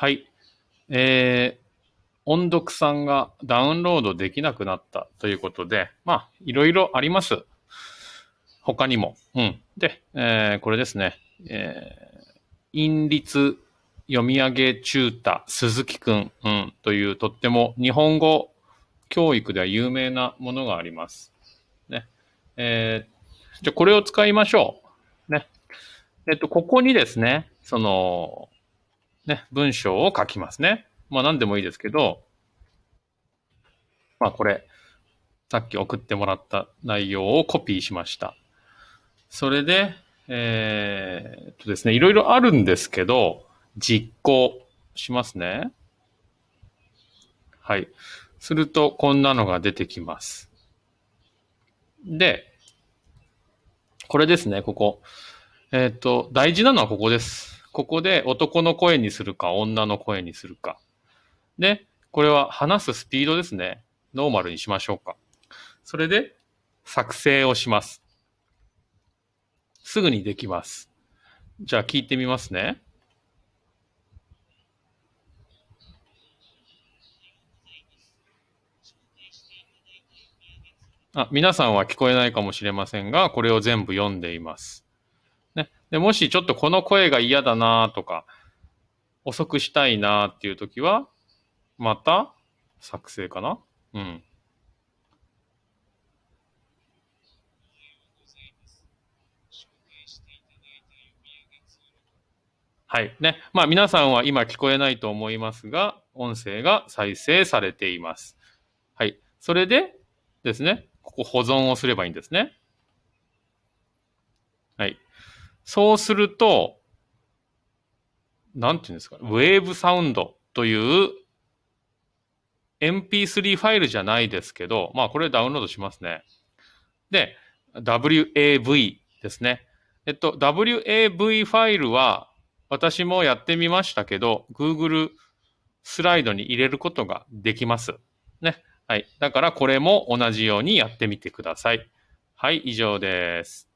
はい。えー、音読さんがダウンロードできなくなったということで、まあ、いろいろあります。他にも。うん。で、えーこれですね。えー、韻律読み上げ中太鈴木くん、うん、というとっても日本語教育では有名なものがあります。ね。えー、じゃこれを使いましょう。ね。えっと、ここにですね、その、ね、文章を書きますね。まあ何でもいいですけど、まあこれ、さっき送ってもらった内容をコピーしました。それで、えーっとですね、いろいろあるんですけど、実行しますね。はい。すると、こんなのが出てきます。で、これですね、ここ。えーっと、大事なのはここです。ここで男の声にするか、女の声にするか。で、これは話すスピードですね。ノーマルにしましょうか。それで、作成をします。すぐにできます。じゃあ聞いてみますね。あ、皆さんは聞こえないかもしれませんが、これを全部読んでいます。で、もしちょっとこの声が嫌だなとか、遅くしたいなっていう時は、また作成かな？うん。はい。ね。まあ皆さんは今聞こえないと思いますが、音声が再生されています。はい。それでですね、ここ保存をすればいいんですね。はい。そうすると、なんていうんですか、ウェーブサウンドという MP3 ファイルじゃないですけど、まあこれダウンロードしますね。で、WAV ですね。えっと、WAV ファイルは私もやってみましたけど、Google スライドに入れることができます。ね。はい。だからこれも同じようにやってみてください。はい、以上です。